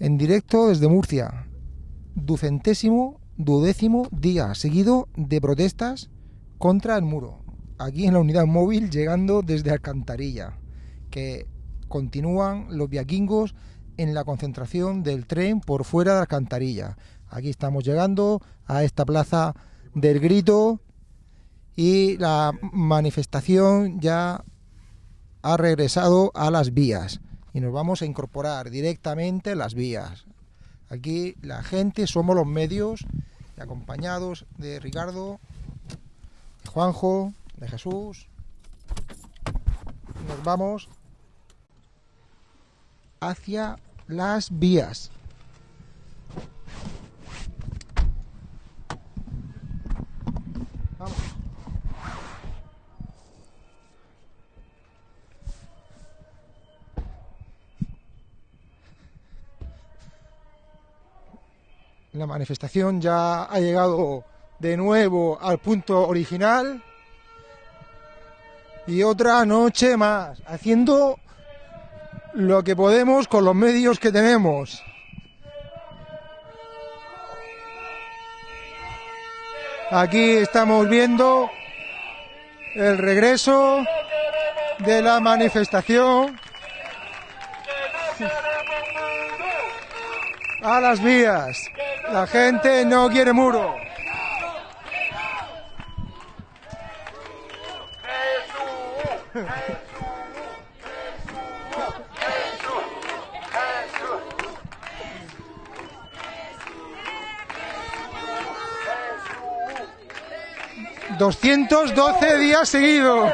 en directo desde Murcia. Ducentésimo, duodécimo día seguido de protestas contra el muro. Aquí en la unidad móvil llegando desde Alcantarilla, que continúan los viaquingos en la concentración del tren por fuera de Alcantarilla. Aquí estamos llegando a esta plaza del grito y la manifestación ya ha regresado a las vías y nos vamos a incorporar directamente las vías. Aquí la gente somos los medios, acompañados de Ricardo, de Juanjo, de Jesús. Nos vamos hacia las vías. La manifestación ya ha llegado de nuevo al punto original y otra noche más, haciendo lo que podemos con los medios que tenemos. Aquí estamos viendo el regreso de la manifestación a las vías. La gente no quiere muro. Doscientos doce días seguidos.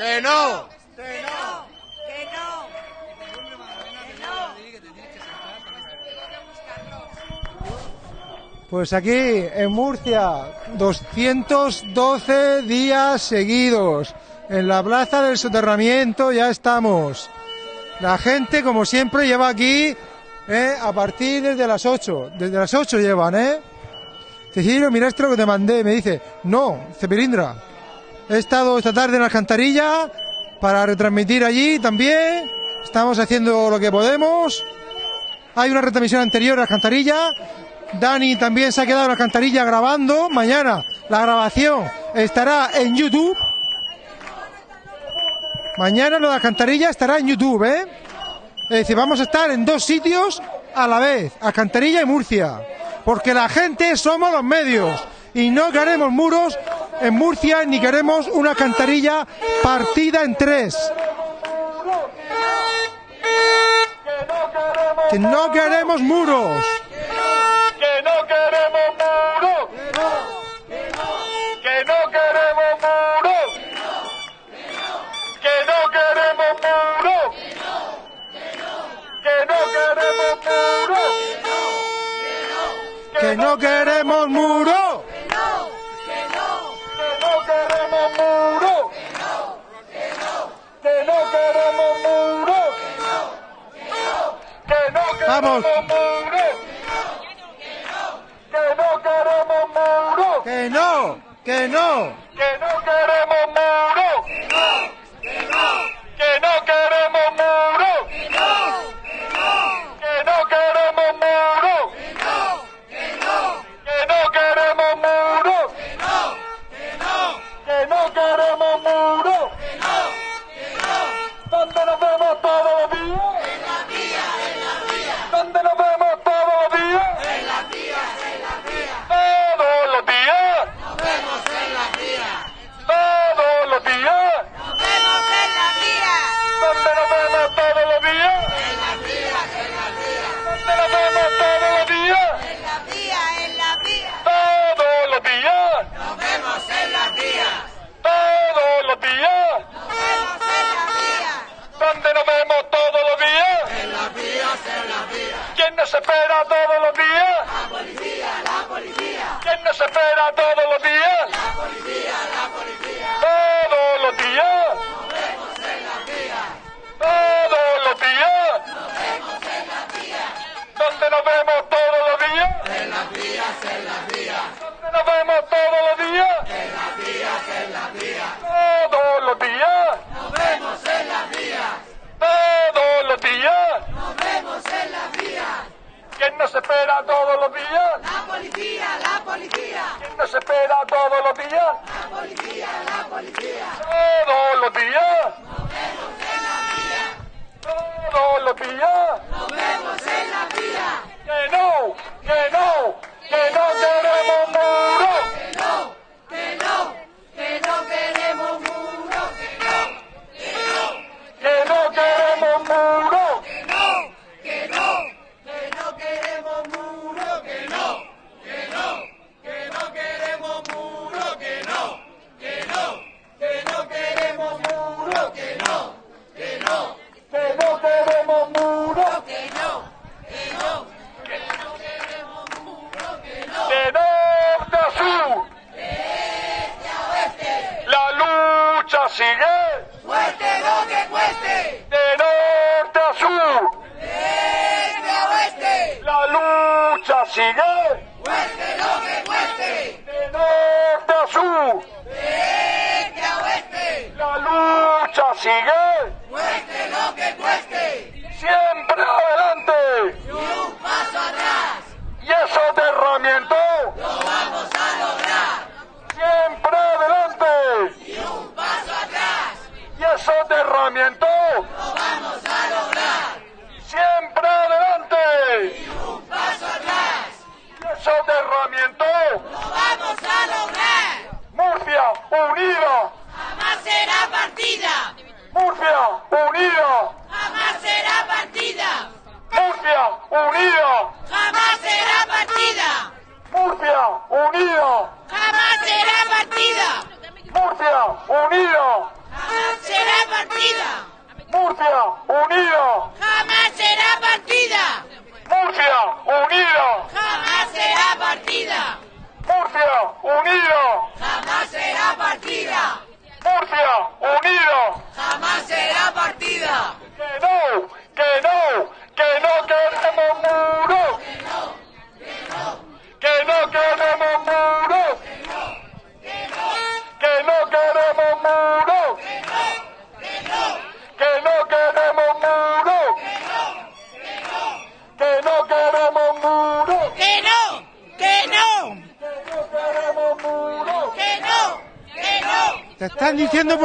Que no. Que no. Que no. Pues aquí en Murcia, 212 días seguidos. En la plaza del soterramiento ya estamos. La gente, como siempre, lleva aquí eh, a partir desde las 8. Desde las 8 llevan, ¿eh? Cecilio, mira esto que te mandé. Me dice, no, Cepilindra. He estado esta tarde en Alcantarilla para retransmitir allí también. Estamos haciendo lo que podemos. Hay una retransmisión anterior a Alcantarilla. Dani también se ha quedado en Alcantarilla grabando. Mañana la grabación estará en YouTube. Mañana lo de Alcantarilla estará en YouTube, ¿eh? Es decir, vamos a estar en dos sitios a la vez, Alcantarilla y Murcia. Porque la gente somos los medios. Y no queremos muros en Murcia ni queremos una alcantarilla partida en tres. Que no queremos muros. que no queremos muro. Que no queremos muro. Que no queremos muro. Que no queremos muro. Que no queremos muro. Que no, que no. Vías, en las vías. ¿Dónde nos vemos todos los días? En las vías, en las vías. Todos los días. Nos vemos en las vías. Todos los días. Nos vemos en las vías. ¿Quién nos espera todos los días? La policía, la policía. ¿Quién nos espera todos los días? La policía,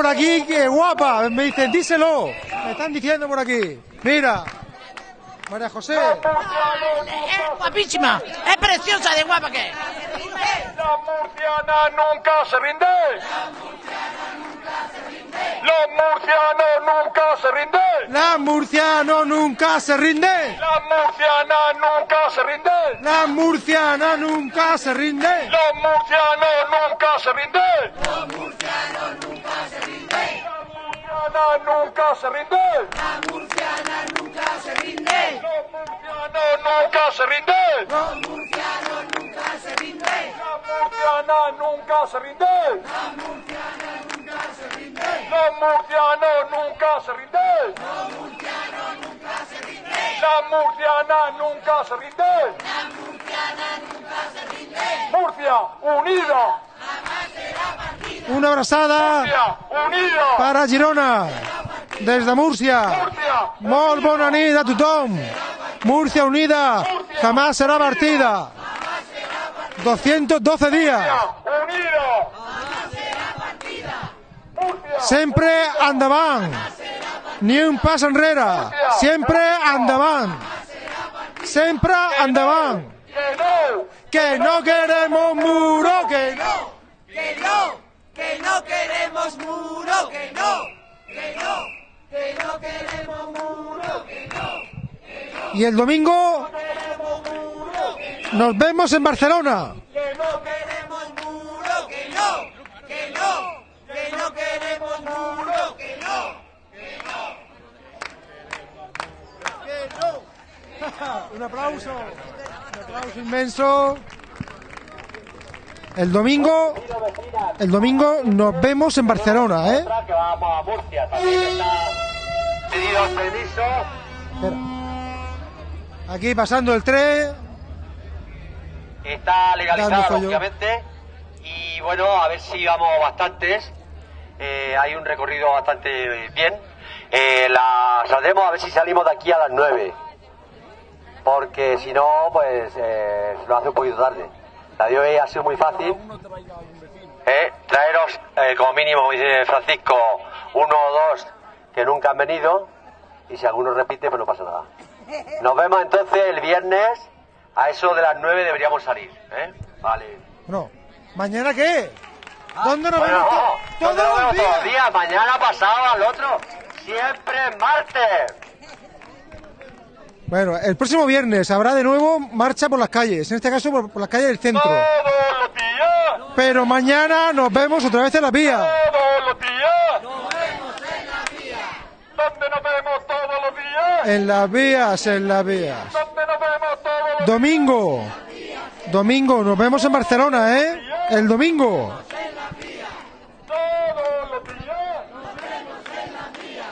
por aquí que guapa. Me dicen, díselo. Me están diciendo por aquí. Mira. María José. Es guapísima, es preciosa de guapa que es. La murciana nunca se rinde. Los murcianos nunca se rinden. La murciano nunca se rinde. La murciana nunca se rinde. La murciana nunca se rinde. Los murcianos nunca se rinden. Los murcianos nunca se rinden. La murciana nunca se rinde. La murciana nunca se rinde. Los murcianos nunca se rinden. Los murcianos nunca se rinde. La murciana nunca se rinde. La murciana nunca se rinde. Los murcianos nunca se nunca rinde. La murciana nunca se rinde. La murciana nunca se rinde. Murcia unida. Jamás será partida. Una abrazada Murcia unida. para Girona. Des de Múrcia. Murcia Molt bona nit a tothom. Múrcia unida jamás será partida. 212 días. Sempre endavant. Ni un pas enrere. Sempre endavant. que no. Que no queremos muro, que no. Que no, que no queremos muro. Que no, que no, que no queremos muro. Que no, Y el domingo nos vemos en Barcelona. que no queremos muro. Que no, que no, que no queremos muro. Que no. Un aplauso. Un aplauso inmenso. El domingo, el domingo nos vemos en Barcelona, ¿eh? Que vamos a Murcia. También está pedido permiso. Espera. Aquí pasando el tren. Está legalizada, lógicamente. Y bueno, a ver si vamos bastantes. Eh, hay un recorrido bastante bien. Eh, la saldremos a ver si salimos de aquí a las 9. Porque si no, pues eh, se nos hace un poquito tarde. La de hoy ha sido muy fácil. Eh, traeros, eh, como mínimo, como dice Francisco, uno o dos que nunca han venido. Y si alguno repite, pues no pasa nada. Nos vemos entonces el viernes. A eso de las 9 deberíamos salir. ¿eh? Vale. Bueno, ¿mañana qué? ¿Dónde nos Bueno, vemos? ¿dónde Todos todos los días. días? Mañana pasado al otro. Siempre es martes. Bueno, el próximo viernes habrá de nuevo marcha por las calles, en este caso por, por las calles del centro. Todos los días. Pero mañana nos vemos otra vez en la vía. Todos los días. Nos vemos en la vía. ¿Dónde nos vemos todos los días? En las vías, en las vías. Domingo. Domingo, nos vemos en Barcelona, ¿eh? El domingo. Todos los días. Nos vemos en la vía.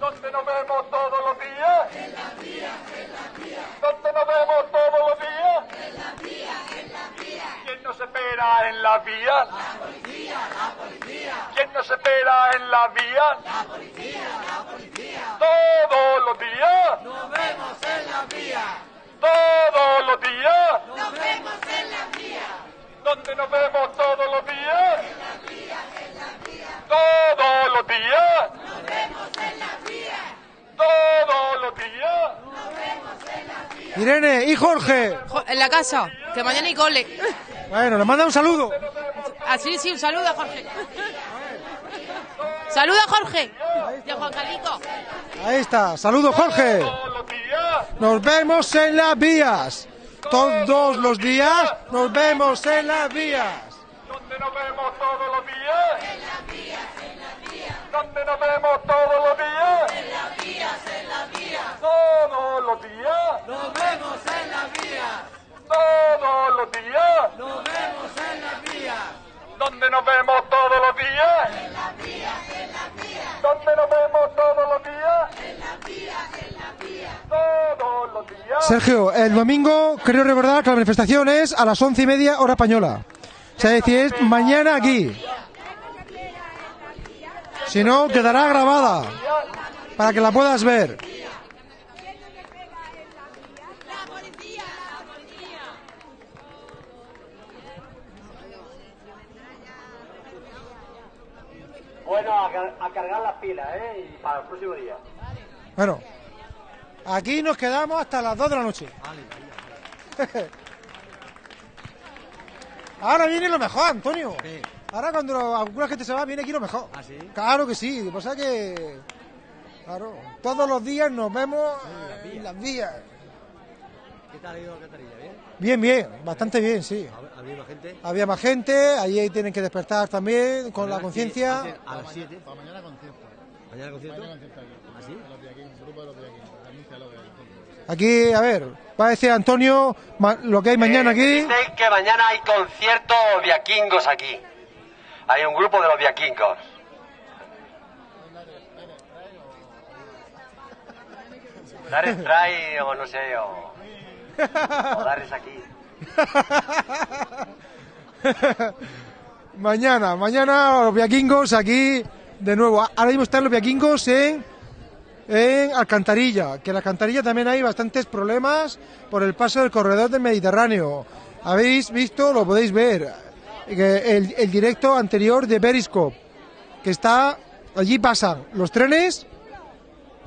¿Dónde nos vemos todos los días? En la vía, en la vía. ¿Dónde nos vemos todos los días? En la vía, en la vía. ¿Quién nos espera en la vía? La policía, la policía. ¿Quién nos espera en la vía? La policía, la policía. Todos los días. Nos vemos en la vía. Todos los días. Nos vemos en la vía. ¿Dónde nos vemos todos los días? Todos los días. Nos vemos en la vía. Todos los días. Irene y Jorge. Jo- En la casa, que mañana hay cole. Bueno, nos manda un saludo. Así, sí, un saludo a Jorge. Saluda a Jorge. Y a Juan Carlito. Ahí está. Saludos, Jorge. Todos los días. Nos vemos en las vías. Todos los días nos vemos en las vías. ¿Dónde nos vemos todos los días? En la vía, en la vía. ¿Dónde nos vemos todos los días? En las vías, en la vía. Todos los días. Nos vemos en la vía. Todos los días. Nos vemos en la vía. ¿Dónde nos vemos todos los días? En la vía, en la vía. ¿Dónde nos vemos todos los días? En la vía, en la vía. Todos los días. Sergio, el domingo creo recordar que la manifestación es a las once y media hora española. O sea, es decir, es mañana aquí. Si no, quedará grabada para que la puedas ver. Bueno, a, car- a cargar las pilas, ¿eh? Y para el próximo día. Bueno, aquí nos quedamos hasta las 2 de la noche. Ahora viene lo mejor, Antonio. Ahora cuando alguna gente se va, viene aquí lo mejor. ¿Ah, sí? Claro que sí. Lo que pasa es que... Claro, todos los días nos vemos en las vías. ¿Qué tal ha ido la Catarilla? ¿Bien? Bien, bien, bastante bien, sí. ¿Ha habido más gente? Había más gente, allí tienen que despertar también con la conciencia. A las 7. Para mañana concierto. ¿Mañana concierto? Mañana concierto aquí. ¿Ah, sí? De los Viaquín, grupo de los Viaquín. Anuncia lo que hay. Aquí, a ver, va a decir Antonio lo que hay mañana Eh, aquí. Dicen que mañana hay conciertos viaquingos aquí. Hay un grupo de los viaquingos. Dares trae o no sé, o, o Dares aquí. mañana, mañana los viaquingos aquí de nuevo. Ahora mismo están los viaquingos en, en Alcantarilla, que en Alcantarilla también hay bastantes problemas por el paso del corredor del Mediterráneo. Habéis visto, lo podéis ver, el directo anterior de Periscope, que está, allí pasan los trenes,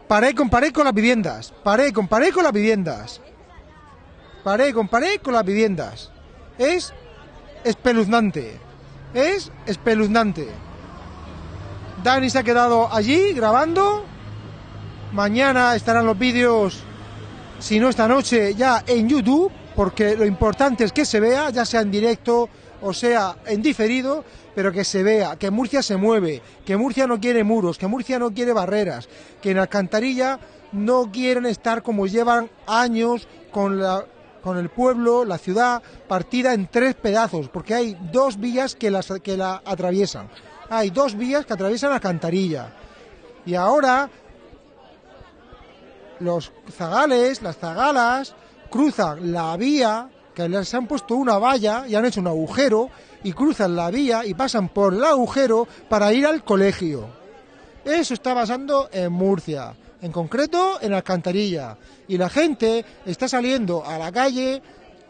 paré con paré con las viviendas, paré con paré con las viviendas, paré con paré con las viviendas. Es espeluznante. Es espeluznante. Dani se ha quedado allí grabando. Mañana estarán los vídeos, si no esta noche, ya en YouTube, porque lo importante es que se vea, ya sea en directo o sea en diferido, pero que se vea, que Murcia se mueve, que Murcia no quiere muros, que Murcia no quiere barreras, que en Alcantarilla no quieren estar como llevan años con la con el pueblo, la ciudad, partida en tres pedazos, porque hay dos vías que, las, que la atraviesan. Hay dos vías que atraviesan Alcantarilla. Y ahora los zagales, las zagalas, cruzan la vía, que les han puesto una valla y han hecho un agujero, y cruzan la vía y pasan por el agujero para ir al colegio. Eso está pasando en Murcia, en concreto en Alcantarilla. Y la gente está saliendo a la calle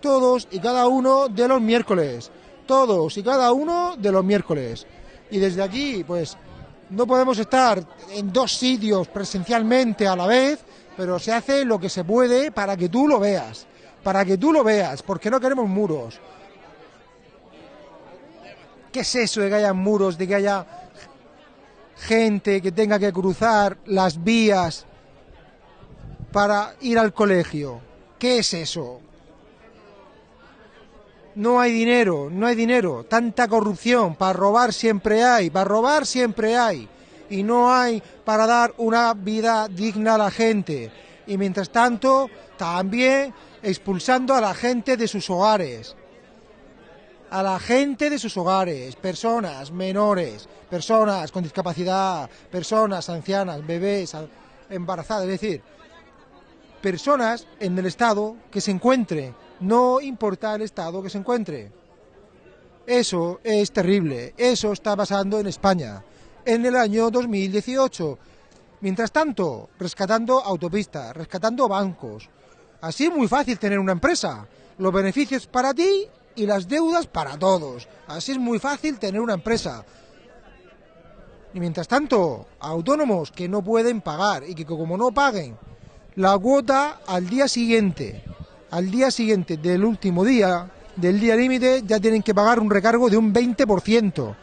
todos y cada uno de los miércoles. Todos y cada uno de los miércoles. Y desde aquí, pues, no podemos estar en dos sitios presencialmente a la vez, pero se hace lo que se puede para que tú lo veas. Para que tú lo veas, porque no queremos muros. ¿Qué es eso de que haya muros, de que haya gente que tenga que cruzar las vías para ir al colegio? ¿Qué es eso? No hay dinero, no hay dinero. Tanta corrupción, para robar siempre hay, para robar siempre hay. Y no hay para dar una vida digna a la gente. Y mientras tanto, también expulsando a la gente de sus hogares. A la gente de sus hogares, personas menores, personas con discapacidad, personas ancianas, bebés, embarazadas, es decir, personas en el estado que se encuentre, no importa el estado que se encuentre. Eso es terrible, eso está pasando en España en el año 2018. Mientras tanto, rescatando autopistas, rescatando bancos. Así es muy fácil tener una empresa. Los beneficios para ti y las deudas para todos. Así es muy fácil tener una empresa. Y mientras tanto, autónomos que no pueden pagar y que como no paguen la cuota al día siguiente, al día siguiente del último día, del día límite, ya tienen que pagar un recargo de un 20%.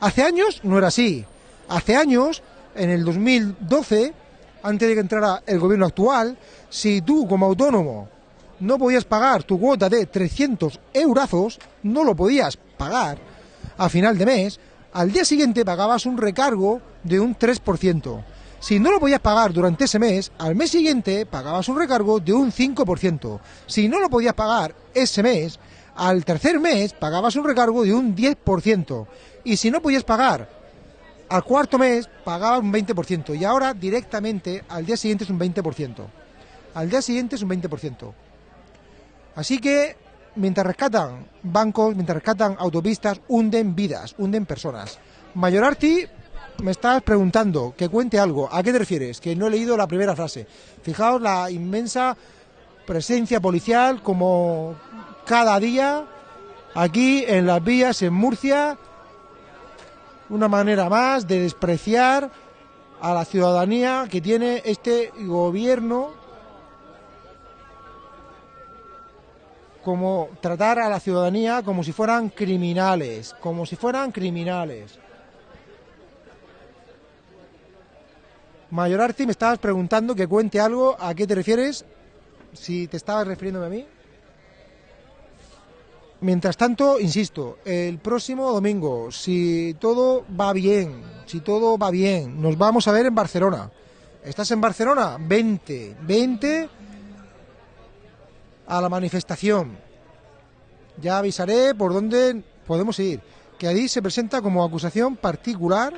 Hace años no era así. Hace años, en el 2012, antes de que entrara el gobierno actual, si tú como autónomo no podías pagar tu cuota de 300 eurazos, no lo podías pagar a final de mes, al día siguiente pagabas un recargo de un 3%. Si no lo podías pagar durante ese mes, al mes siguiente pagabas un recargo de un 5%. Si no lo podías pagar ese mes, al tercer mes pagabas un recargo de un 10%. Y si no podías pagar al cuarto mes, pagabas un 20%. Y ahora directamente al día siguiente es un 20%. Al día siguiente es un 20%. Así que mientras rescatan bancos, mientras rescatan autopistas, hunden vidas, hunden personas. Mayorarti, me estás preguntando que cuente algo. ¿A qué te refieres? Que no he leído la primera frase. Fijaos la inmensa presencia policial como cada día aquí en las vías en Murcia. Una manera más de despreciar a la ciudadanía que tiene este gobierno como tratar a la ciudadanía como si fueran criminales, como si fueran criminales. Mayorarti, me estabas preguntando que cuente algo, ¿a qué te refieres? Si te estabas refiriéndome a mí. Mientras tanto, insisto, el próximo domingo, si todo va bien, si todo va bien, nos vamos a ver en Barcelona. ¿Estás en Barcelona? 20, 20 a la manifestación. Ya avisaré por dónde podemos ir. Que allí se presenta como acusación particular.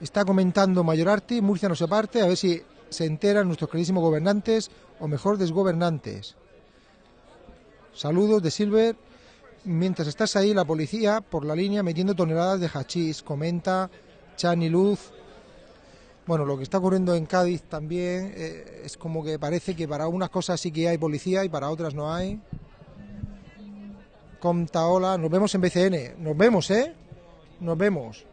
Está comentando Mayorarti, Murcia no se parte, a ver si se enteran nuestros queridísimos gobernantes o mejor desgobernantes. Saludos de Silver. Mientras estás ahí, la policía por la línea metiendo toneladas de hachís, comenta Chani Luz. Bueno, lo que está ocurriendo en Cádiz también eh, es como que parece que para unas cosas sí que hay policía y para otras no hay. Comtaola, nos vemos en BCN. Nos vemos, ¿eh? Nos vemos.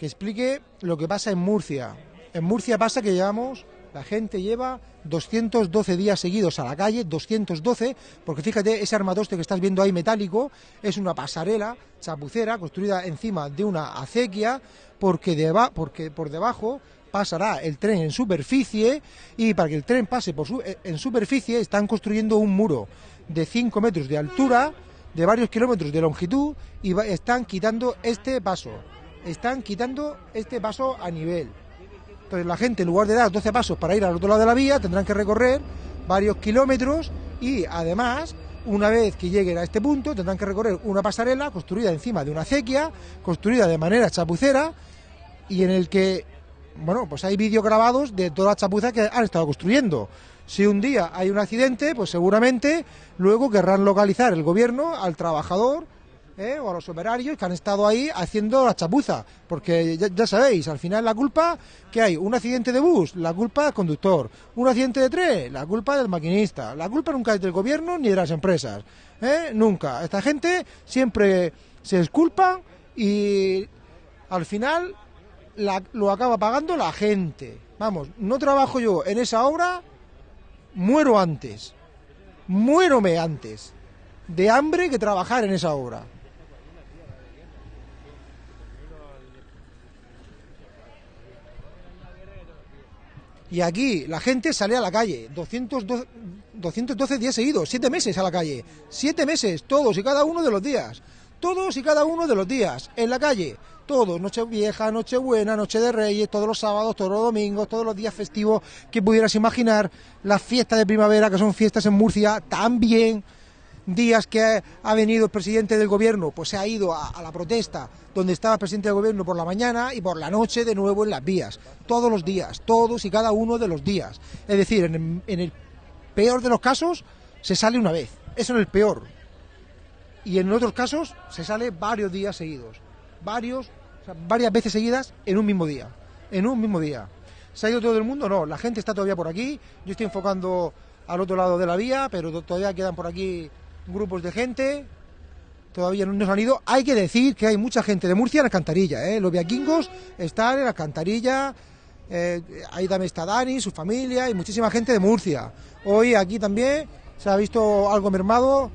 Que explique lo que pasa en Murcia. En Murcia pasa que llevamos, la gente lleva 212 días seguidos a la calle, 212, porque fíjate, ese armatoste que estás viendo ahí metálico es una pasarela chapucera construida encima de una acequia, porque, deba- porque por debajo pasará el tren en superficie y para que el tren pase por su- en superficie están construyendo un muro de 5 metros de altura, de varios kilómetros de longitud y están quitando este paso. Están quitando este paso a nivel. Entonces la gente en lugar de dar 12 pasos para ir al otro lado de la vía tendrán que recorrer varios kilómetros y además una vez que lleguen a este punto tendrán que recorrer una pasarela construida encima de una acequia, construida de manera chapucera y en el que, bueno, pues hay vídeos grabados de todas las chapuzas que han estado construyendo. Si un día hay un accidente, pues seguramente luego querrán localizar el gobierno al trabajador ¿eh? o a los operarios que han estado ahí haciendo la chapuza. Porque ya, sabéis, al final la culpa que hay un accidente de bus, la culpa del conductor. Un accidente de tren, la culpa del maquinista. La culpa nunca es del gobierno ni de las empresas. ¿eh? Nunca. Esta gente siempre se disculpa y al final la- lo acaba pagando la gente. Vamos, no trabajo yo en esa obra, muero antes. Muérome antes de hambre que trabajar en esa obra. Y aquí la gente sale a la calle, 212, 212 días seguidos, siete meses a la calle, siete meses, todos y cada uno de los días, todos y cada uno de los días, en la calle, todos, noche vieja, noche buena, noche de reyes, todos los sábados, todos los domingos, todos los días festivos que pudieras imaginar, las fiestas de primavera, que son fiestas en Murcia, también días que ha, venido el presidente del gobierno, pues se ha ido a, la protesta donde estaba el presidente del gobierno por la mañana y por la noche de nuevo en las vías. Todos los días, todos y cada uno de los días. Es decir, en el, en el peor de los casos se sale una vez. Eso en el peor. Y en otros casos se sale varios días seguidos. Varios, varias veces seguidas en un mismo día. En un mismo día. ¿Se ha ido todo el mundo? No, la gente está todavía por aquí. Yo estoy enfocando al otro lado de la vía, pero to- todavía quedan por aquí grupos de gente. Todavía no nos han ido. Hay que decir que hay mucha gente de Murcia en la alcantarilla. ¿eh? Los viaquingos están en la alcantarilla. Eh, ahí también está Dani, su familia y muchísima gente de Murcia. Hoy aquí también se ha visto algo mermado.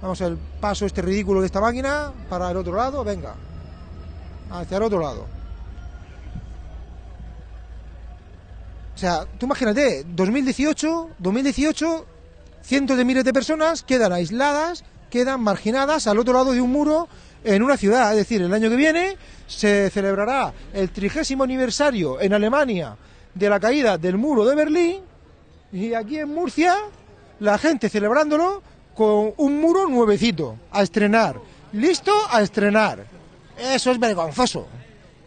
Vamos al paso este ridículo de esta máquina para el otro lado. Venga, hacia el otro lado. O sea, tú imagínate, 2018, 2018, cientos de miles de personas quedan aisladas, quedan marginadas al otro lado de un muro en una ciudad. Es decir, el año que viene se celebrará el trigésimo aniversario en Alemania de la caída del muro de Berlín y aquí en Murcia la gente celebrándolo con un muro nuevecito a estrenar, listo a estrenar. Eso es vergonzoso.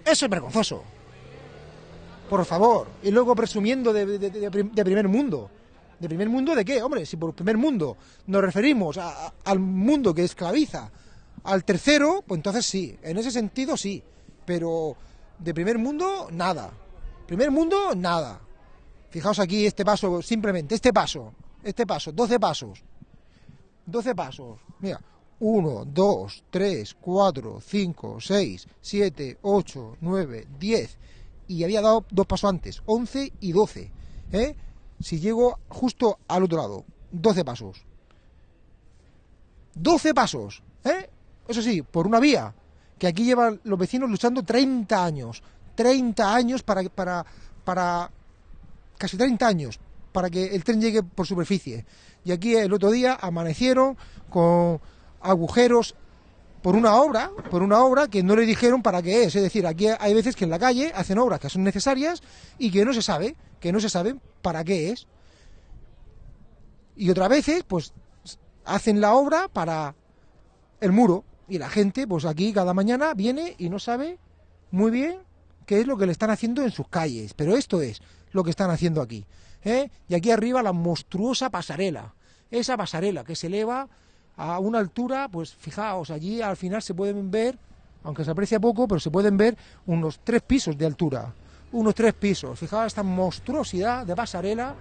Eso es vergonzoso por favor, y luego presumiendo de, de- de prim- de primer mundo. ¿De primer mundo de qué? Hombre, si por primer mundo nos referimos a- a- al mundo que esclaviza al tercero, pues entonces sí, en ese sentido sí, pero de primer mundo, nada. Primer mundo, nada. Fijaos aquí este paso, simplemente, este paso, este paso, 12 pasos. 12 pasos. Mira, 1, 2, 3, 4, 5, 6, 7, 8, 9, 10. Y había dado dos pasos antes, 11 y 12. ¿eh? Si llego justo al otro lado, 12 pasos. 12 pasos. ¿eh? Eso sí, por una vía. Que aquí llevan los vecinos luchando 30 años. 30 años para, para, para casi 30 años para que el tren llegue por superficie. Y aquí el otro día amanecieron con agujeros por una obra, por una obra que no le dijeron para qué es. Es decir, aquí hay veces que en la calle hacen obras que son necesarias y que no se sabe, que no se saben para qué es. Y otras veces, pues, hacen la obra para el muro. Y la gente, pues aquí cada mañana viene y no sabe muy bien qué es lo que le están haciendo en sus calles. Pero esto es lo que están haciendo aquí. ¿eh? Y aquí arriba la monstruosa pasarela. Esa pasarela que se eleva a una altura, pues fijaos, allí al final se pueden ver, aunque se aprecia poco, pero se pueden ver unos tres pisos de altura. Unos tres pisos. Fijaos esta monstruosidad de pasarela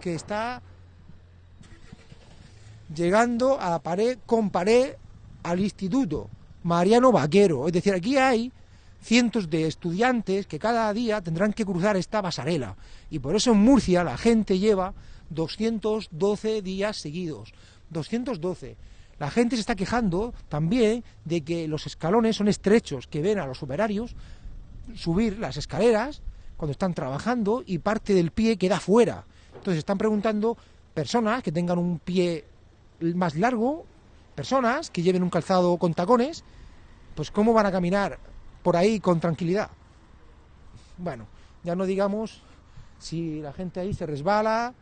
que está llegando a la pared con pared al instituto Mariano Vaquero. Es decir, aquí hay cientos de estudiantes que cada día tendrán que cruzar esta pasarela. Y por eso en Murcia la gente lleva 212 días seguidos. 212. La gente se está quejando también de que los escalones son estrechos, que ven a los operarios subir las escaleras cuando están trabajando y parte del pie queda fuera. Entonces están preguntando personas que tengan un pie más largo, personas que lleven un calzado con tacones, pues cómo van a caminar por ahí con tranquilidad. Bueno, Ya no digamos si la gente ahí se resbala,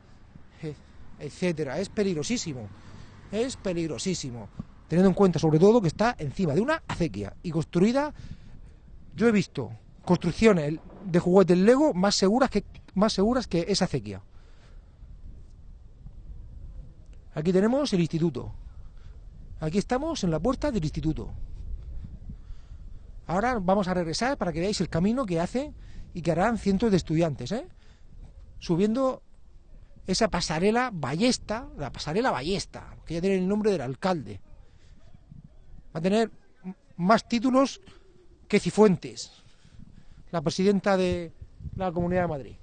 eh, etcétera. Es peligrosísimo. Es peligrosísimo. Teniendo en cuenta sobre todo que está encima de una acequia y construida. Yo he visto construcciones de juguetes Lego más seguras que más seguras que esa acequia. Aquí tenemos el instituto. Aquí estamos en la puerta del instituto. Ahora vamos a regresar para que veáis el camino que hace y que harán cientos de estudiantes, ¿eh? subiendo esa pasarela ballesta, la pasarela ballesta, que ya tiene el nombre del alcalde. Va a tener más títulos que Cifuentes, la presidenta de la Comunidad de Madrid,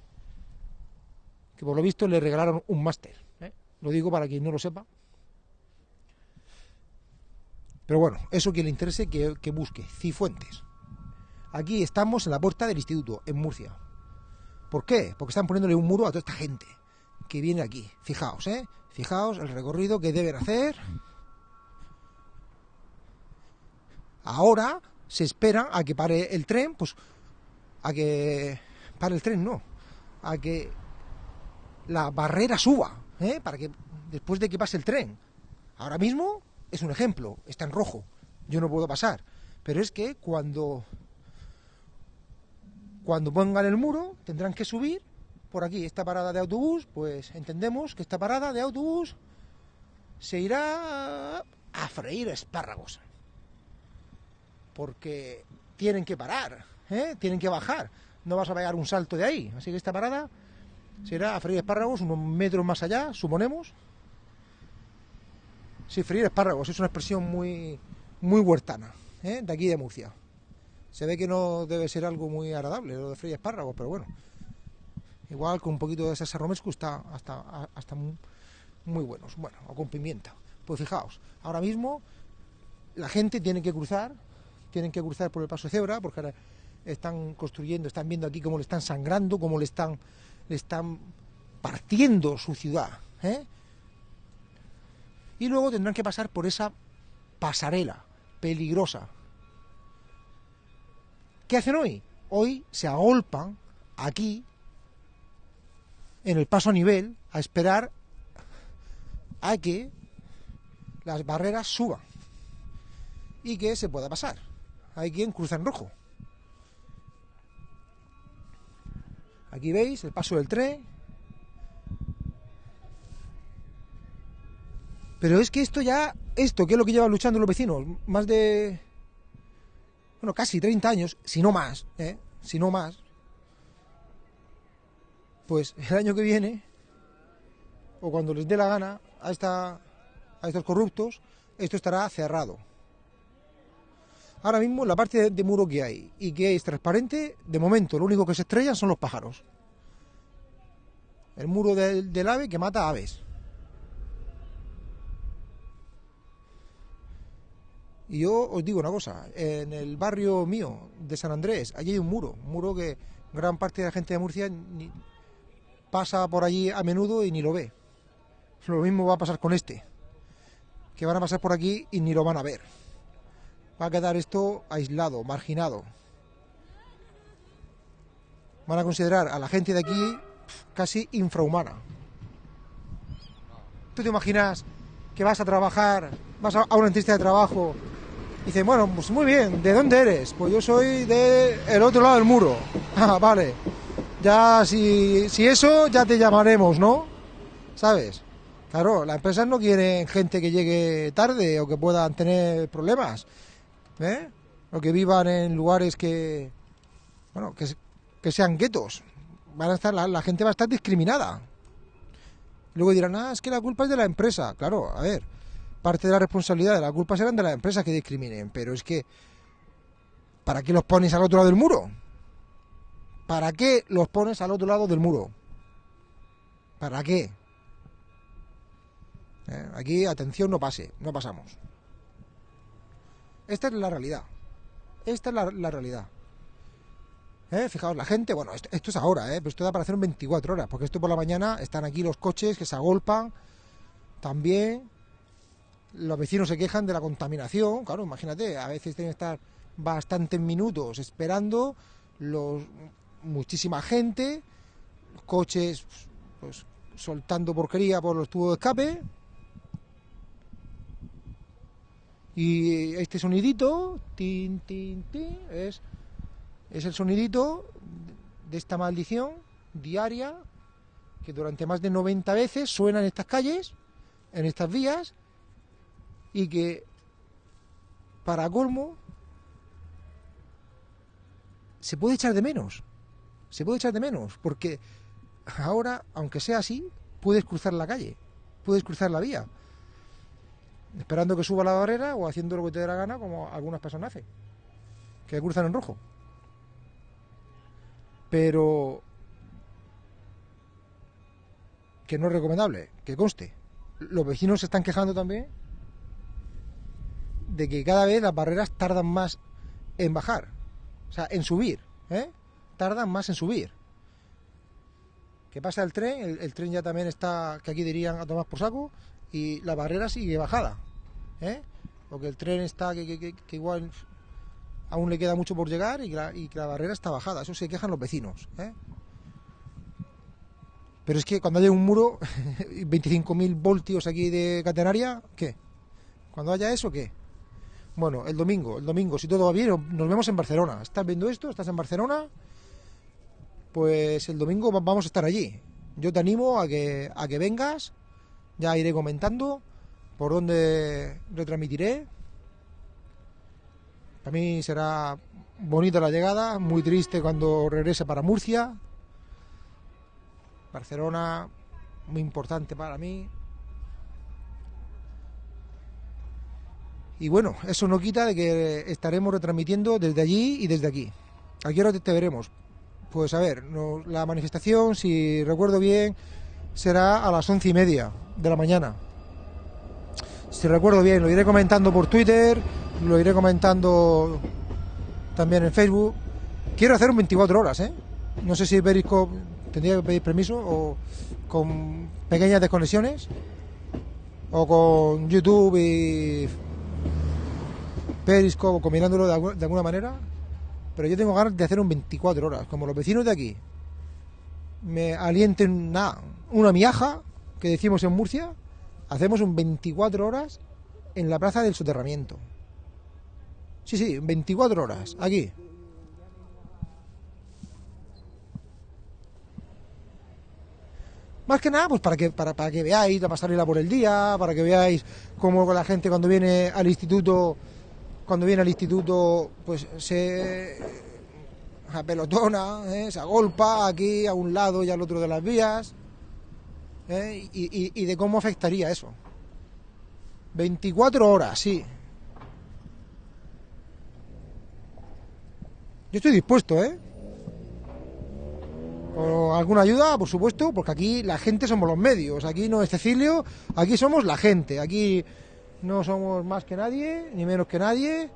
que por lo visto le regalaron un máster. ¿eh? Lo digo para quien no lo sepa. Pero bueno, eso que le interese que, que busque, Cifuentes. Aquí estamos en la puerta del instituto, en Murcia. ¿Por qué? Porque están poniéndole un muro a toda esta gente que viene aquí. Fijaos, ¿eh? Fijaos el recorrido que deben hacer. Ahora se espera a que pare el tren, pues a que pare el tren, no, a que la barrera suba, ¿eh? para que después de que pase el tren. Ahora mismo es un ejemplo, está en rojo, yo no puedo pasar, pero es que cuando cuando pongan el muro tendrán que subir por aquí esta parada de autobús, pues entendemos que esta parada de autobús se irá a freír espárragos. Porque tienen que parar, ¿eh? tienen que bajar. No vas a pegar un salto de ahí. Así que esta parada se irá a freír espárragos unos metros más allá, suponemos. Sí, freír espárragos es una expresión muy, muy huertana, ¿eh? de aquí de Murcia. Se ve que no debe ser algo muy agradable lo de freír espárragos, pero bueno. Igual con un poquito de salsa romesco está hasta, hasta muy, buenos. Bueno, o con pimienta. Pues fijaos, ahora mismo la gente tiene que cruzar, tienen que cruzar por el paso de cebra, porque ahora están construyendo, están viendo aquí cómo le están sangrando, cómo le están, le están partiendo su ciudad. ¿eh? Y luego tendrán que pasar por esa pasarela peligrosa. ¿Qué hacen hoy? Hoy se agolpan aquí en el paso a nivel a esperar a que las barreras suban y que se pueda pasar. Hay quien cruza en rojo. Aquí veis el paso del tren. Pero es que esto ya, esto que es lo que llevan luchando los vecinos, más de, bueno, casi 30 años, si no más, ¿eh? si no más, pues el año que viene, o cuando les dé la gana a, esta, a estos corruptos, esto estará cerrado. Ahora mismo la parte de, muro que hay y que es transparente, de momento lo único que se estrellan son los pájaros. El muro del, del ave que mata aves. Y yo os digo una cosa, en el barrio mío de San Andrés, allí hay un muro, un muro que gran parte de la gente de Murcia pasa por allí a menudo y ni lo ve. Lo mismo va a pasar con este, que van a pasar por aquí y ni lo van a ver. Va a quedar esto aislado, marginado. Van a considerar a la gente de aquí casi infrahumana. ¿Tú te imaginas que vas a trabajar, vas a una entrevista de trabajo y dices, bueno, pues muy bien, ¿de dónde eres? Pues yo soy de el otro lado del muro. Ah, vale. Ya, si, si eso, ya te llamaremos, ¿no? ¿Sabes? Claro, las empresas no quieren gente que llegue tarde o que puedan tener problemas, ¿eh? O que vivan en lugares que, bueno, que, que sean guetos. Van a estar, la, la gente va a estar discriminada. Luego dirán, ah, es que la culpa es de la empresa. Claro, a ver, parte de la responsabilidad de la culpa serán de las empresas que discriminen, pero es que, ¿para qué los pones al otro lado del muro? ¿Para qué los pones al otro lado del muro? ¿Para qué? Eh, Aquí, atención, no pase, no pasamos. Esta es la realidad. Esta es la, realidad. ¿Eh? Fijaos, la gente, bueno, esto, esto es ahora, ¿eh? pero esto da para hacer en 24 horas, porque esto por la mañana están aquí los coches que se agolpan, también los vecinos se quejan de la contaminación, claro, imagínate, a veces tienen que estar bastantes minutos esperando, los muchísima gente, coches pues, soltando porquería por los tubos de escape. Y este sonidito, tin, tin, tin, es, es el sonidito de esta maldición diaria que durante más de 90 veces suena en estas calles, en estas vías, y que para colmo se puede echar de menos. Se puede echar de menos, porque ahora, aunque sea así, puedes cruzar la calle, puedes cruzar la vía, esperando que suba la barrera o haciendo lo que te dé la gana, como algunas personas hacen, que cruzan en rojo. Pero que no es recomendable, que conste. Los vecinos se están quejando también de que cada vez las barreras tardan más en bajar, o sea, en subir, ¿eh? Tardan más en subir. Que pasa el tren, el, tren ya también está, que aquí dirían a tomar por saco, y la barrera sigue bajada, ¿eh? Porque el tren está, que, igual aún le queda mucho por llegar y que, la, y que la barrera está bajada, eso se quejan los vecinos, ¿eh? Pero es que cuando haya un muro, 25.000 voltios aquí de catenaria, ¿qué? Cuando haya eso, ¿qué? Bueno, el domingo, el domingo, si todo va bien, nos vemos en Barcelona. ¿Estás viendo esto? ¿Estás en Barcelona? Pues el domingo va- vamos a estar allí. Yo te animo a que, a que vengas. Ya iré comentando por dónde retransmitiré. Para mí será bonita la llegada, muy triste cuando regrese para Murcia. Barcelona, muy importante para mí. Y bueno, eso no quita de que estaremos retransmitiendo desde allí y desde aquí. ¿A qué te veremos? Pues a ver, la manifestación, si recuerdo bien, será a las once y media de la mañana. Si recuerdo bien, lo iré comentando por Twitter, lo iré comentando también en Facebook. Quiero hacer un 24 horas, ¿eh? No sé si Periscope tendría que pedir permiso o con pequeñas desconexiones o con YouTube y Periscope combinándolo de alguna manera. Pero yo tengo ganas de hacer un 24 horas, como los vecinos de aquí me alienten nada, una miaja que decimos en Murcia, hacemos un 24 horas en la plaza del soterramiento. Sí, sí, 24 horas, aquí. Más que nada, pues para que, para, para que veáis la pasarela por el día, para que veáis cómo la gente cuando viene al instituto, cuando viene al instituto, pues se apelotona, ¿eh? se agolpa aquí a un lado y al otro de las vías, ¿eh? y, y- de cómo afectaría eso. 24 horas, sí. Yo estoy dispuesto, ¿eh? Con alguna ayuda, por supuesto, porque aquí la gente somos los medios. Aquí no es Cecilio, aquí somos la gente. Aquí no somos más que nadie, ni menos que nadie.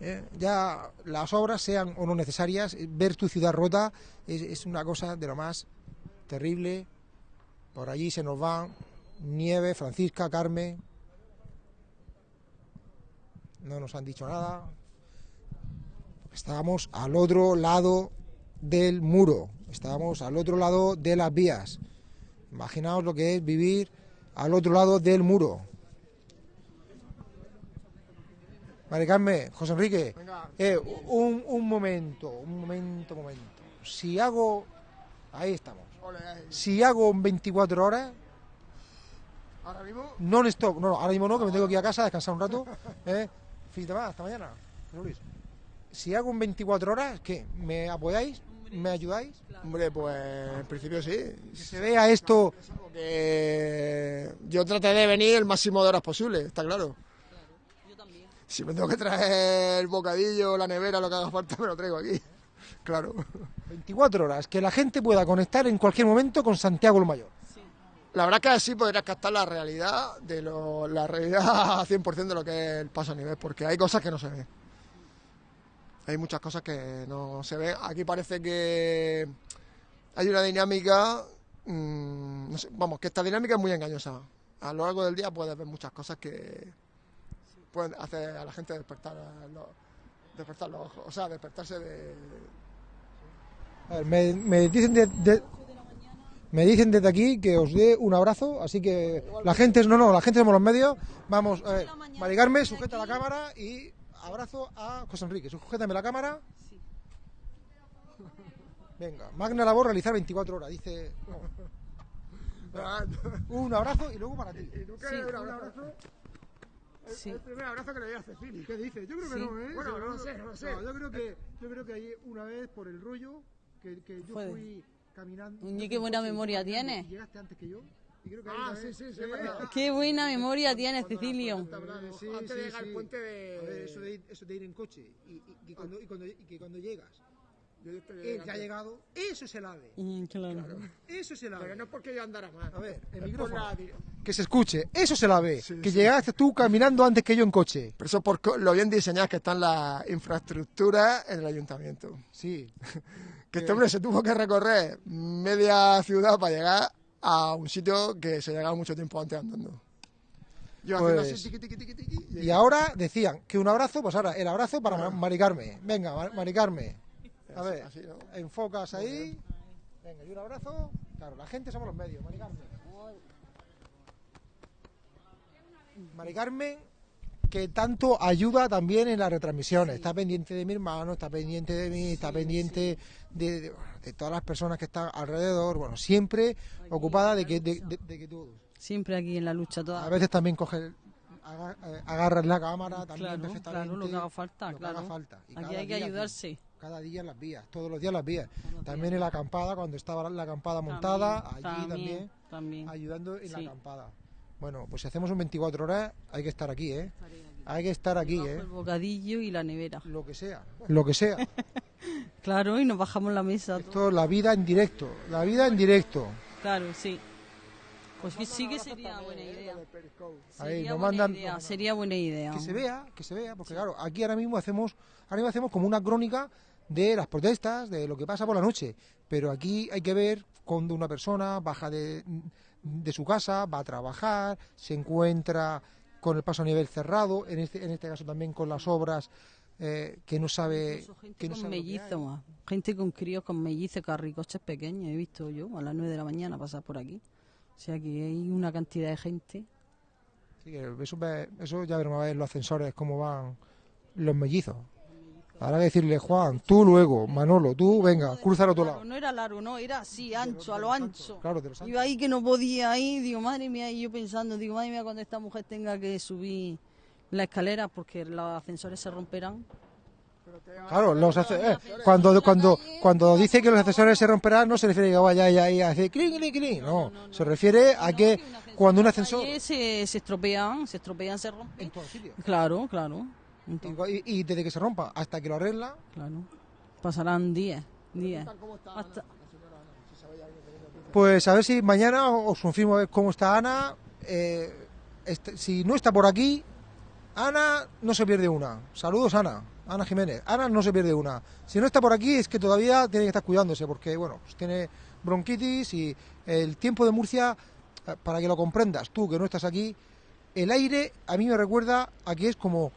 Eh, ya las obras sean o no necesarias, eh, ver tu ciudad rota es, es una cosa de lo más terrible. Por allí se nos van Nieve, Francisca, Carmen. No nos han dicho nada. Estábamos al otro lado del muro, estábamos al otro lado de las vías. Imaginaos lo que es vivir al otro lado del muro. Mari Carmen, José Enrique, eh, un, un momento, un momento, un momento. Si hago, ahí estamos. Si hago en 24 horas, Ahora mismo, non stop, no, no, ahora mismo no, que me tengo que ir a casa a descansar un rato. ¿eh? De semana, hasta mañana. Luis. Si hago en 24 horas, ¿qué? ¿Me apoyáis? ¿Me ayudáis? hombre, pues en principio sí. Que se vea esto. Porque yo traté de venir el máximo de horas posible, está claro. Si me tengo que traer el bocadillo, la nevera, lo que haga falta, me lo traigo aquí. Claro. 24 horas, que la gente pueda conectar en cualquier momento con Santiago el Mayor. La verdad es que así podrás captar la realidad de lo, la realidad 100% de lo que es el paso a nivel, porque hay cosas que no se ven. Hay muchas cosas que no se ven. Aquí parece que hay una dinámica, mm, no sé, vamos, que esta dinámica es muy engañosa. A lo largo del día puedes ver muchas cosas que pueden hacer a la gente despertar los, despertar los ojos, o sea, despertarse de, A ver, me, me dicen de, de- me dicen desde aquí que os dé un abrazo, así que la gente es no no, la gente somos los medios. Vamos, a ver, Maricarme, sujeta la cámara y abrazo a José Enrique. Sujétame la cámara. Venga, magna labor realizar 24 horas, dice. no. Un abrazo y luego para ti. Sí. un abrazo? El, Sí. el primer abrazo que le doy a Cecilia. ¿Qué dices? Yo creo que Sí. no, ¿eh? Bueno, no lo sé, no lo sé. yo creo que yo creo que hay una vez por el rollo que, que yo Puede. fui caminando. Oye, qué buena memoria tiene. Y llegaste antes que yo. Y creo que Ah, sí, sí, sí. Qué buena memoria tienes, Cecilio. Antes de llegar al puente de... A ver, eso de, ir, eso de ir en coche y, y- y cuando, y, cuando, y que cuando llegas, Él que ha llegando. llegado, eso es el ave. Mm, claro. Eso es el ave. Pero no es porque yo andara mal. A ver, el micrófono. la Que se escuche, eso es el ave. Sí, que sí. llegaste tú caminando antes que yo en coche. Pero eso por lo bien diseñadas que están las infraestructuras en el ayuntamiento. Sí. Que este hombre se tuvo que recorrer media ciudad para llegar a un sitio que se llegaba mucho tiempo antes andando. Yo Pues- así, tiqui, tiqui, tiqui, tiqui, Y ahora decían que un abrazo, pues ahora el abrazo para Ma- Maricarme. Venga, Mar- Maricarme. A Así- ver, así, ¿no? enfocas ahí. Venga, y un abrazo. Claro, la gente somos los medios, Maricarme. Maricarme, que tanto ayuda también en las retransmisiones. Está pendiente de mi hermano, está pendiente de mí, está pendiente de, de- bueno, de todas las personas que están alrededor. Bueno, siempre ocupada de que, de, de- de que todos. Siempre aquí en la lucha A toda. veces también coge, eh, agarras la cámara también Claro, perfectamente. claro, lo que haga falta, lo que claro. haga falta. Y Aquí hay que ayudarse. Cada día en las vías, todos los días en las vías. También días. en la acampada, cuando estaba la acampada montada, allí también, también. ayudando en Sí. la acampada. Bueno, pues si hacemos un 24 horas, hay que estar aquí, ¿eh? Hay que estar aquí, ¿eh? El bocadillo y la nevera. Lo que sea, lo que sea. Claro, y nos bajamos la mesa. todo. Esto es la vida en directo, la vida en directo. Claro, sí. Pues que sí que sería buena idea. Ahí, Sería nos buena mandan- idea, sería buena idea. que se vea, que se vea, porque claro, aquí ahora mismo hacemos, ahora mismo hacemos como una crónica de las protestas, de lo que pasa por la noche, pero aquí hay que ver cuando una persona baja de, de su casa, va a trabajar, se encuentra con el paso a nivel cerrado, en este, en este caso también con las obras eh, que no sabe, Incluso gente que no con sabe mellizos, más. gente con críos con mellizos, carricoches pequeños, he visto yo a las 9 de la mañana pasar por aquí. O sea que hay una cantidad de gente. Eso, eso ya veremos a ver los ascensores cómo van los mellizos. Que decirle, Juan, tú luego, Manolo, tú, venga, cruza al otro lado. no era largo, no, era así, ancho, a lo ancho. Claro, de los Iba ahí que no podía ir, digo, madre mía, y yo pensando, digo, madre mía, cuando esta mujer tenga que subir la escalera porque los ascensores se romperán. Claro, los eh, cuando, cuando, cuando dice que los accesorios se romperán, no se refiere a que vaya ahí, ahí a hacer clink, clink, clink. No, se refiere a que cuando un ascensor. Se, se estropean, se estropean, se rompen. En todos sitios. Claro, claro. Entonces, Y, y desde que se rompa hasta que lo arregla, claro. Pasarán días, días. Hasta- pues a ver si mañana os confirmo a ver cómo está Ana. Eh, este- si no está por aquí, Ana no se pierde una. Saludos, Ana. Ana Jiménez. Ana no se pierde una. Si no está por aquí es que todavía tiene que estar cuidándose porque, bueno, pues tiene bronquitis y el tiempo de Murcia, eh, para que lo comprendas, tú que no estás aquí, el aire a mí me recuerda a que es como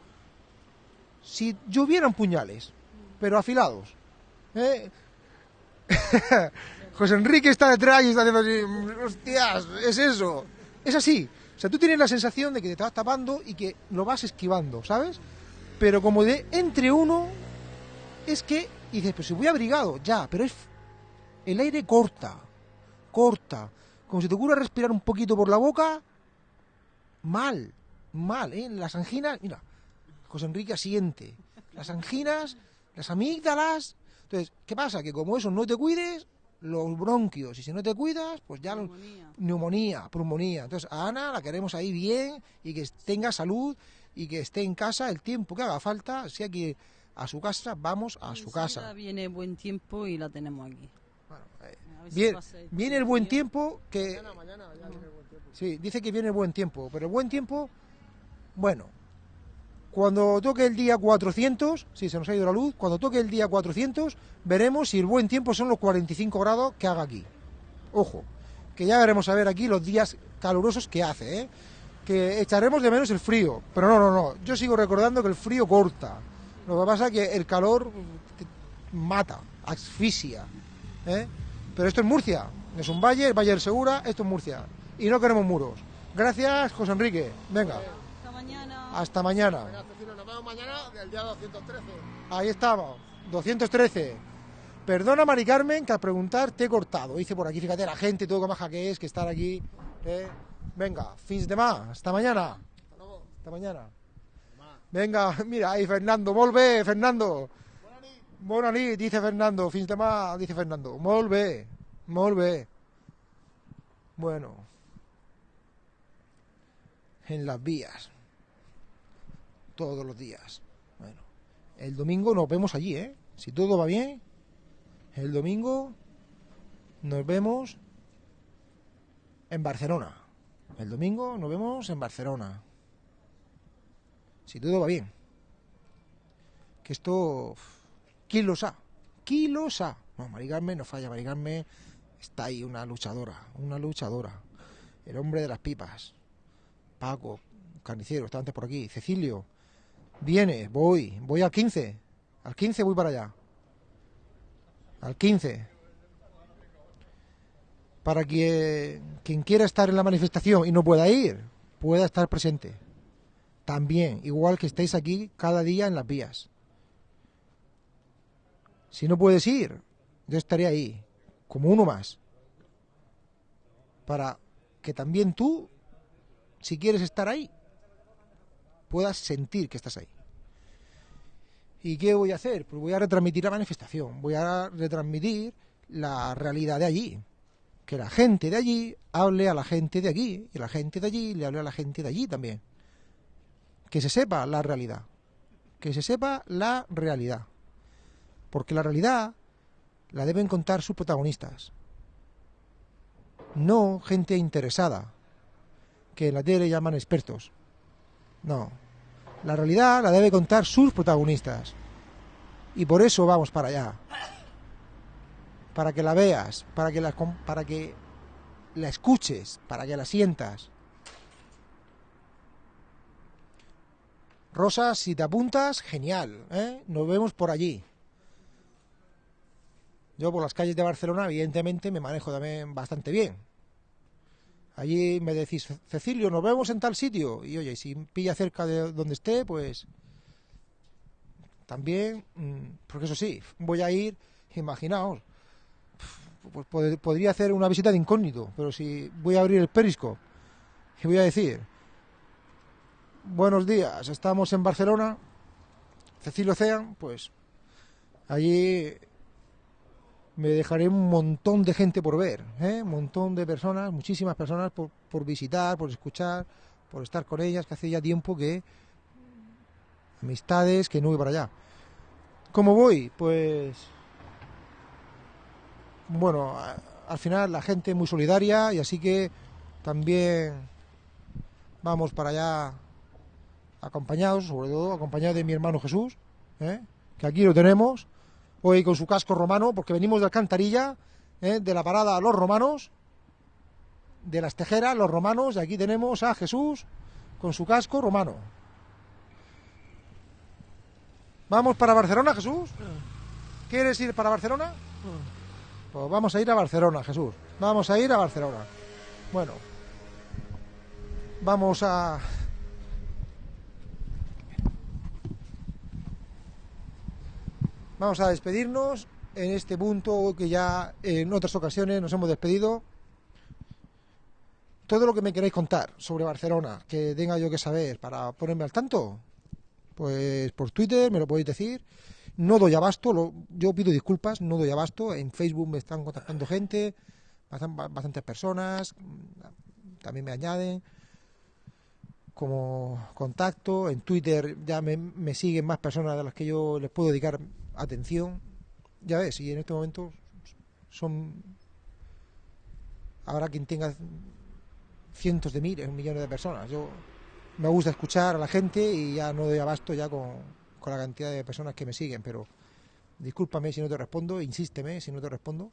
si llovieran puñales, pero afilados. ¿eh? José Enrique está detrás y está haciendo así, "Mm, hostias, es eso. Es así. O sea, tú tienes la sensación de que te estás tapando y que lo vas esquivando, ¿sabes? Pero como de entre uno, es que, y dices, pues si voy abrigado, ya, pero es el aire corta, corta. Como si te ocurra respirar un poquito por la boca, mal, mal, ¿eh? Las anginas, mira, José Enrique asiente. Las anginas, las amígdalas. Entonces, ¿qué pasa? Que como eso no te cuides, los bronquios, y si no te cuidas, pues ya los- Neumonía. neumonía, pulmonía. Entonces, a Ana la queremos ahí bien y que tenga salud y que esté en casa el tiempo que haga falta. Si hay que ir a su casa, vamos a su casa. Viene buen tiempo y la tenemos aquí. Bueno, eh, A ver si bien, va a ser viene el buen tiempo que... Sí, dice que viene el buen tiempo, pero el buen tiempo, bueno, cuando toque el día 400, sí, se nos ha ido la luz, cuando toque el día 400, veremos si el buen tiempo son los 45 grados que haga aquí. Ojo, que ya veremos a ver aquí los días calurosos que hace, ¿eh? Que echaremos de menos el frío, pero no, no, no, yo sigo recordando que el frío corta. Lo que pasa es que el calor te mata, asfixia. ¿eh? Pero esto es Murcia, es un valle, el Valle del Segura, esto es Murcia. Y no queremos muros. Gracias, José Enrique. Venga, Hasta mañana. hasta mañana. Venga, Cecilio, nos vemos mañana del día 213. Ahí estamos, 213. Perdona, Mari Carmen, que al preguntar te he cortado. Dice por aquí, fíjate la gente, todo que maja que es, que estar aquí. ¿eh? Venga, fins de más, hasta mañana. Hasta mañana. Venga, mira, ahí Fernando, volve, Fernando. Bona nit, dice Fernando, fins de más, dice Fernando. Molt bé, molt bé. Bueno. En las vías. Todos los días. Bueno. El domingo nos vemos allí, ¿eh? Si todo va bien, el domingo nos vemos en Barcelona. El domingo nos vemos en Barcelona. Si todo va bien. Que esto... ¿Quién lo sabe? ¿Quién lo sabe? No, Mari Carmen no falla. Mari Carmen está ahí, una luchadora. Una luchadora. El hombre de las pipas. Paco, carnicero, está antes por aquí. Cecilio, viene, voy, voy al 15. Al 15 voy para allá. Al 15. Para que quien quiera estar en la manifestación y no pueda ir, pueda estar presente. También, igual que estéis aquí cada día en las vías. Si no puedes ir, yo estaré ahí, como uno más. Para que también tú, si quieres estar ahí, puedas sentir que estás ahí. ¿Y qué voy a hacer? Pues voy a retransmitir la manifestación, voy a retransmitir la realidad de allí. Que la gente de allí hable a la gente de aquí y la gente de allí le hable a la gente de allí también. Que se sepa la realidad. Que se sepa la realidad. Porque la realidad la deben contar sus protagonistas. No gente interesada, que en la tele llaman expertos. No. La realidad la debe contar sus protagonistas. Y por eso vamos para allá. Para que la veas, para que la, para que la escuches, para que la sientas. Rosa, si te apuntas, genial. ¿eh? Nos vemos por allí. Yo por las calles de Barcelona, evidentemente, me manejo también bastante bien. Allí me decís, Cecilio, nos vemos en tal sitio. Y oye, si pilla cerca de donde esté, pues también, mm, porque eso sí, voy a ir, imaginaos, pues pod- podría hacer una visita de incógnito, pero si voy a abrir el periscope y voy a decir, buenos días, estamos en Barcelona, Cecilio Cean, pues allí me dejaré un montón de gente por ver, ¿eh? un montón de personas, muchísimas personas por, por visitar, por escuchar, por estar con ellas, que hace ya tiempo que amistades que no voy para allá. ¿Cómo voy? Pues bueno, al final la gente muy solidaria y así que también vamos para allá acompañados, sobre todo acompañado de mi hermano Jesús, ¿eh? que aquí lo tenemos, hoy con su casco romano, porque venimos de Alcantarilla, ¿eh? de la parada a los romanos, de las tejeras, los romanos, y aquí tenemos a Jesús con su casco romano. ¿Vamos para Barcelona, Jesús? ¿Quieres ir para Barcelona? Pues vamos a ir a Barcelona, Jesús. Vamos a ir a Barcelona. Bueno, vamos a... Vamos a despedirnos en este punto que ya en otras ocasiones nos hemos despedido. Todo lo que me queráis contar sobre Barcelona, que tenga yo que saber para ponerme al tanto, pues por Twitter me lo podéis decir. No doy abasto, lo- yo pido disculpas, no doy abasto. En Facebook me están contactando gente, bastan- bastantes personas, también me añaden como contacto. En Twitter ya me, me siguen más personas a las que yo les puedo dedicar atención. Ya ves, y en este momento son. Habrá quien tenga cientos de miles, millones de personas. Yo me gusta escuchar a la gente y ya no doy abasto ya con, con la cantidad de personas que me siguen, pero discúlpame si no te respondo, insísteme si no te respondo,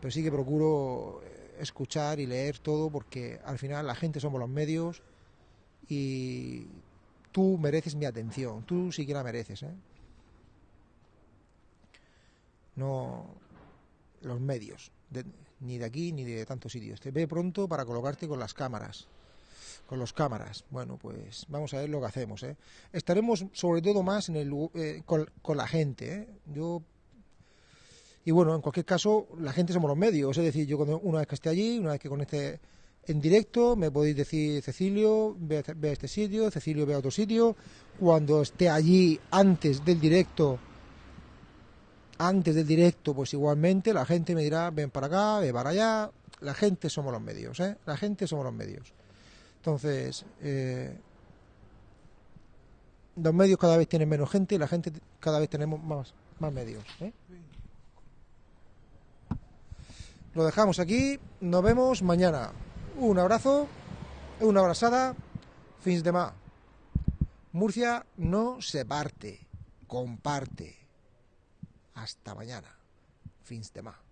pero sí que procuro eh, escuchar y leer todo porque al final la gente somos los medios y tú mereces mi atención, tú sí que la mereces, ¿eh? No, los medios, ni de aquí ni de tantos sitios. Te ve pronto para colocarte con las cámaras. Con los cámaras. Bueno, pues vamos a ver lo que hacemos. ¿eh? Estaremos sobre todo más en el, eh, con, la gente. ¿eh? Yo y bueno, en cualquier caso, la gente somos los medios. Es decir, yo cuando, una vez que esté allí, una vez que conecte en directo, me podéis decir, Cecilio, ve este- ve a este sitio, Cecilio, ve a otro sitio. Cuando esté allí antes del directo, antes del directo, pues igualmente la gente me dirá, ven para acá, ve para allá. La gente somos los medios, ¿eh? La gente somos los medios. Entonces, eh, los medios cada vez tienen menos gente y la gente cada vez tenemos más, más medios, ¿eh? Lo dejamos aquí. Nos vemos mañana. Un abrazo, una abrazada. Fins de más. Murcia no se parte, comparte. Hasta mañana. Fins de más.